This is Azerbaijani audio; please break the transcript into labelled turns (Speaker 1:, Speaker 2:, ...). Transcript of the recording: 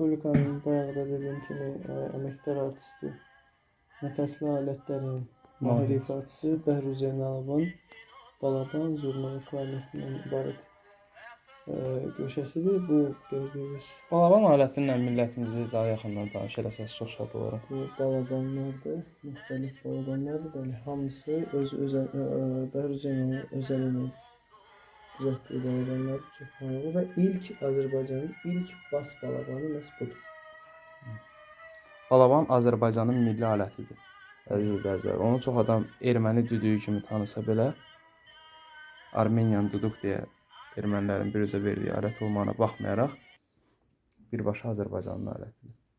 Speaker 1: Respublikanın bayaq da dediyim kimi ə, əməkdar artisti, nəfəsli alətlərin mahir ifaçısı Bəhruz Zeynalovun balaban, zurna və klarnetindən ibarət ə, köşəsidir. Bu gördüyünüz
Speaker 2: Balaban alətinlə millətimizi daha yaxından tanış eləsəz çox şad olaram.
Speaker 1: bu balabanlardır, müxtəlif balabanlardır. Bəli, hamısı öz özəl Bəhruz Zeynalovun özəl ilə düzəltdiyi balabanlar çox maraqlı və ilk Azərbaycanın ilk bas balabanı məhz budur.
Speaker 2: Balaban Azərbaycanın milli alətidir. Əziz izləyicilər, onu çox adam erməni düdüyü kimi tanısa belə Armeniyan duduq deyə ermənilərin biruzə verdiyi alət olmağına baxmayaraq birbaşa Azərbaycanın alətidir.